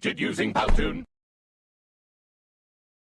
created using Powtoon.